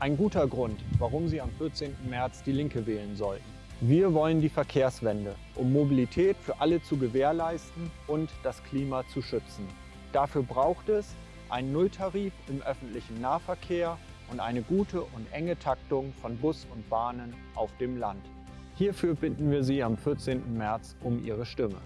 Ein guter Grund, warum Sie am 14. März die Linke wählen sollten. Wir wollen die Verkehrswende, um Mobilität für alle zu gewährleisten und das Klima zu schützen. Dafür braucht es einen Nulltarif im öffentlichen Nahverkehr und eine gute und enge Taktung von Bus und Bahnen auf dem Land. Hierfür bitten wir Sie am 14. März um Ihre Stimme.